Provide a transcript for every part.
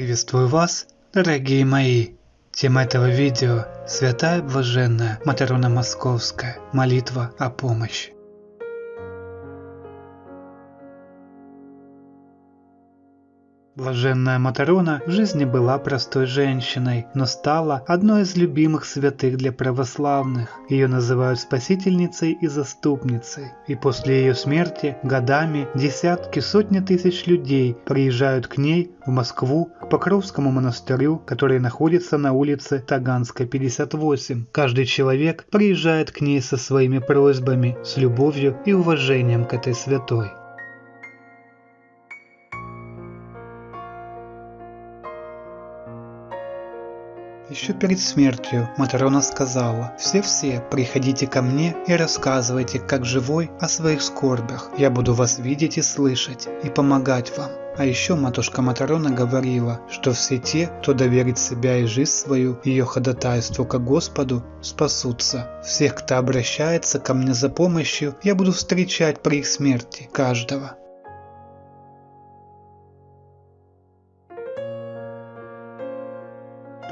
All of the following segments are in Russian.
Приветствую вас, дорогие мои! Тема этого видео – Святая Блаженная Матрона Московская. Молитва о помощи. Блаженная Матрона в жизни была простой женщиной, но стала одной из любимых святых для православных. Ее называют спасительницей и заступницей. И после ее смерти годами десятки, сотни тысяч людей приезжают к ней в Москву, к Покровскому монастырю, который находится на улице Таганская, 58. Каждый человек приезжает к ней со своими просьбами, с любовью и уважением к этой святой. Еще перед смертью Матрона сказала, «Все-все, приходите ко мне и рассказывайте, как живой, о своих скорбях. Я буду вас видеть и слышать, и помогать вам». А еще матушка Матрона говорила, что все те, кто доверит себя и жизнь свою ее ходатайству к Господу, спасутся. Всех, кто обращается ко мне за помощью, я буду встречать при их смерти каждого.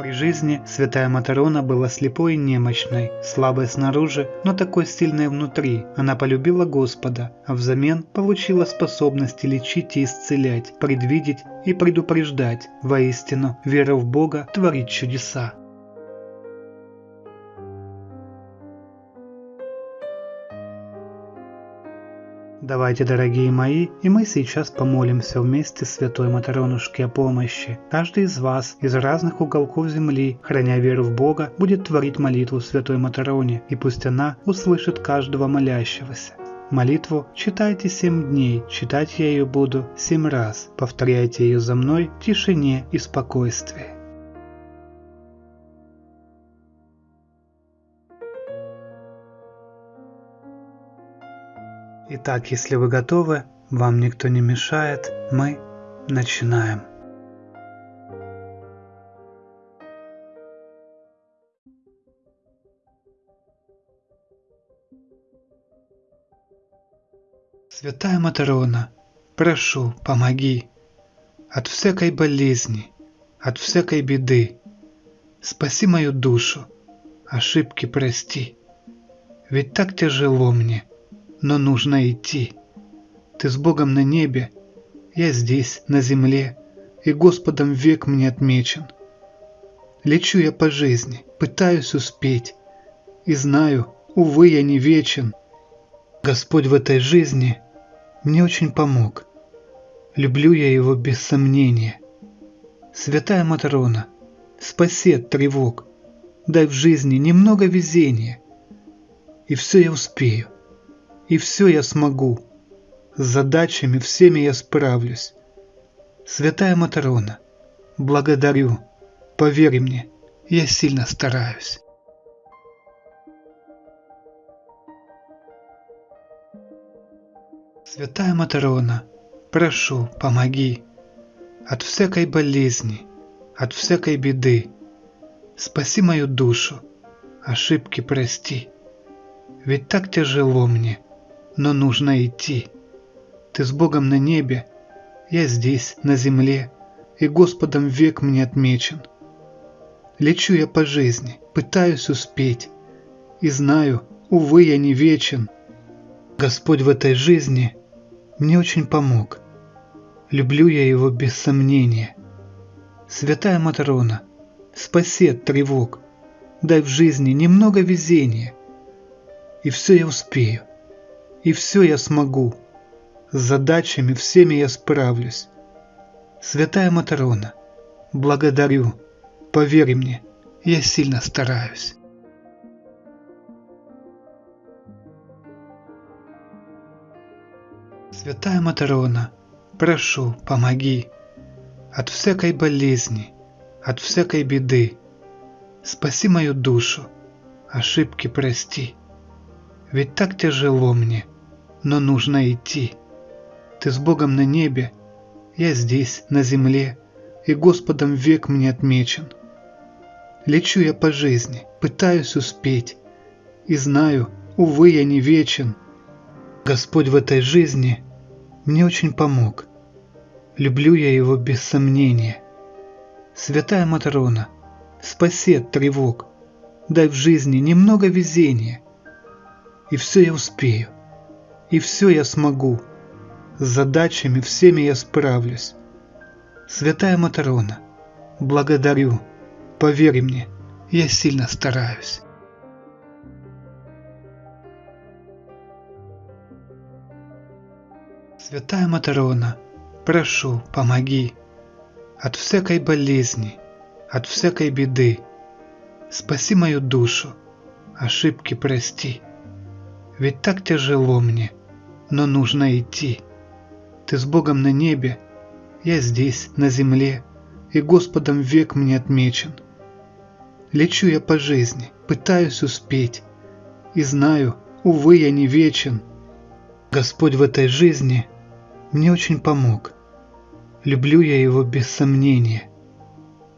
При жизни святая Матрона была слепой и немощной, слабой снаружи, но такой сильной внутри. Она полюбила Господа, а взамен получила способности лечить и исцелять, предвидеть и предупреждать. Воистину, вера в Бога творит чудеса. Давайте, дорогие мои, и мы сейчас помолимся вместе Святой Матронушке о помощи. Каждый из вас из разных уголков земли, храня веру в Бога, будет творить молитву Святой Матроне, и пусть она услышит каждого молящегося. Молитву читайте семь дней, читать я ее буду семь раз. Повторяйте ее за мной в тишине и спокойствии. Итак, если вы готовы, вам никто не мешает, мы начинаем. Святая Матрона, прошу, помоги. От всякой болезни, от всякой беды. Спаси мою душу, ошибки прости. Ведь так тяжело мне – но нужно идти. Ты с Богом на небе, я здесь, на земле, и Господом век мне отмечен. Лечу я по жизни, пытаюсь успеть, и знаю, увы, я не вечен. Господь в этой жизни мне очень помог. Люблю я его без сомнения. Святая Матрона, спаси от тревог, дай в жизни немного везения, и все я успею и все я смогу. С задачами всеми я справлюсь. Святая Матрона, благодарю. Поверь мне, я сильно стараюсь. Святая Матрона, прошу, помоги. От всякой болезни, от всякой беды. Спаси мою душу, ошибки прости. Ведь так тяжело мне – но нужно идти. Ты с Богом на небе, я здесь, на земле, и Господом век мне отмечен. Лечу я по жизни, пытаюсь успеть, и знаю, увы, я не вечен. Господь в этой жизни мне очень помог. Люблю я его без сомнения. Святая Матрона, спаси от тревог, дай в жизни немного везения, и все я успею и все я смогу. С задачами всеми я справлюсь. Святая Матрона, благодарю, поверь мне, я сильно стараюсь. Святая Матрона, прошу, помоги. От всякой болезни, от всякой беды. Спаси мою душу, ошибки прости. Ведь так тяжело мне, но нужно идти. Ты с Богом на небе, я здесь, на земле, и Господом век мне отмечен. Лечу я по жизни, пытаюсь успеть, и знаю, увы, я не вечен. Господь в этой жизни мне очень помог. Люблю я его без сомнения. Святая Матрона, спаси от тревог, дай в жизни немного везения, и все я успею, и все я смогу, с задачами всеми я справлюсь. Святая Матрона, благодарю, поверь мне, я сильно стараюсь. Святая Матрона, прошу, помоги от всякой болезни, от всякой беды. Спаси мою душу, ошибки прости. Ведь так тяжело мне, но нужно идти. Ты с Богом на небе, я здесь, на земле, и Господом век мне отмечен. Лечу я по жизни, пытаюсь успеть, и знаю, увы, я не вечен. Господь в этой жизни мне очень помог. Люблю я его без сомнения.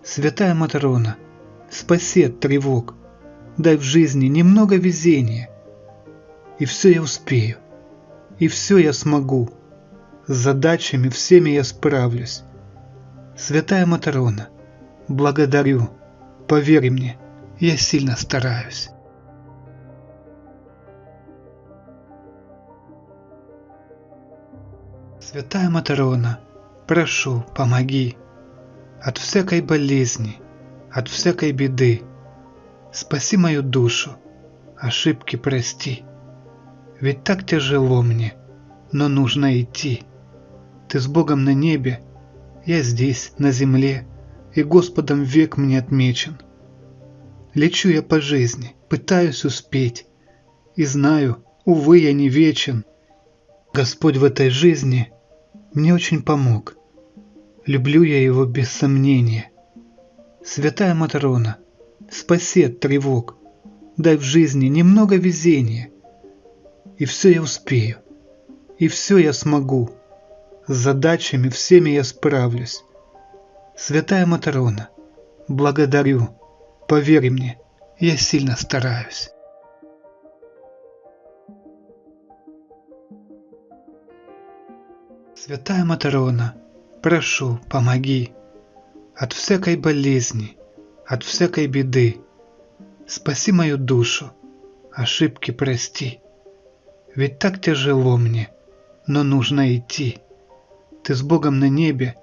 Святая Матрона, спаси от тревог, дай в жизни немного везения. И все я успею, и все я смогу, с задачами всеми я справлюсь. Святая Матрона, благодарю, поверь мне, я сильно стараюсь. Святая Матрона, прошу, помоги от всякой болезни, от всякой беды. Спаси мою душу, ошибки прости. Ведь так тяжело мне, но нужно идти. Ты с Богом на небе, я здесь, на земле, и Господом век мне отмечен. Лечу я по жизни, пытаюсь успеть, и знаю, увы, я не вечен. Господь в этой жизни мне очень помог. Люблю я его без сомнения. Святая Матрона, спаси от тревог, дай в жизни немного везения. И все я успею, и все я смогу, с задачами всеми я справлюсь. Святая Матрона, благодарю, поверь мне, я сильно стараюсь. Святая Матрона, прошу, помоги от всякой болезни, от всякой беды. Спаси мою душу, ошибки прости. Ведь так тяжело мне, но нужно идти. Ты с Богом на небе,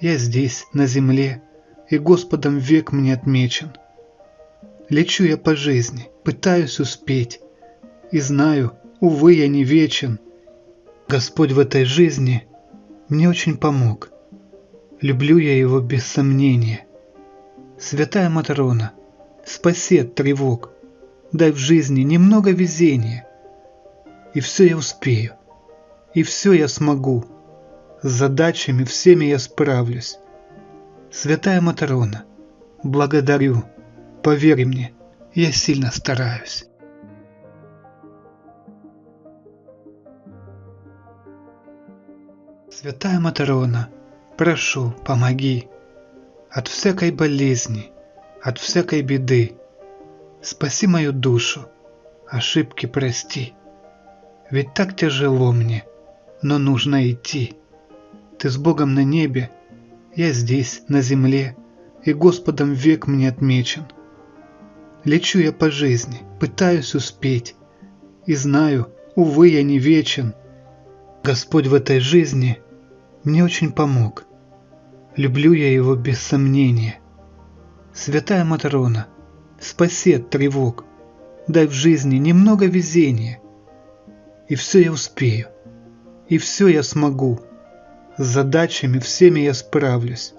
я здесь, на земле, и Господом век мне отмечен. Лечу я по жизни, пытаюсь успеть, и знаю, увы, я не вечен. Господь в этой жизни мне очень помог. Люблю я его без сомнения. Святая Матрона, спаси от тревог, дай в жизни немного везения. И все я успею, и все я смогу, с задачами всеми я справлюсь. Святая Матрона, благодарю, поверь мне, я сильно стараюсь. Святая Матрона, прошу, помоги от всякой болезни, от всякой беды. Спаси мою душу, ошибки прости. Ведь так тяжело мне, но нужно идти. Ты с Богом на небе, я здесь, на земле, и Господом век мне отмечен. Лечу я по жизни, пытаюсь успеть, и знаю, увы, я не вечен. Господь в этой жизни – мне очень помог. Люблю я его без сомнения. Святая Матрона, спаси от тревог, дай в жизни немного везения. И все я успею, и все я смогу, с задачами всеми я справлюсь.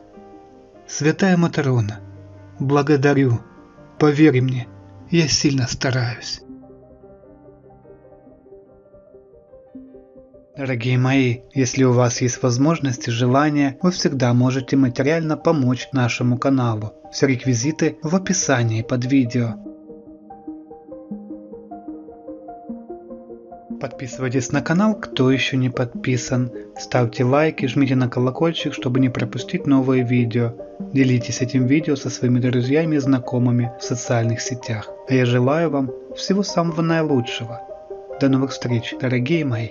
Святая Матрона, благодарю, поверь мне, я сильно стараюсь. Дорогие мои, если у вас есть возможность и желание, вы всегда можете материально помочь нашему каналу. Все реквизиты в описании под видео. Подписывайтесь на канал, кто еще не подписан. Ставьте лайки, жмите на колокольчик, чтобы не пропустить новые видео. Делитесь этим видео со своими друзьями и знакомыми в социальных сетях. А я желаю вам всего самого наилучшего. До новых встреч, дорогие мои!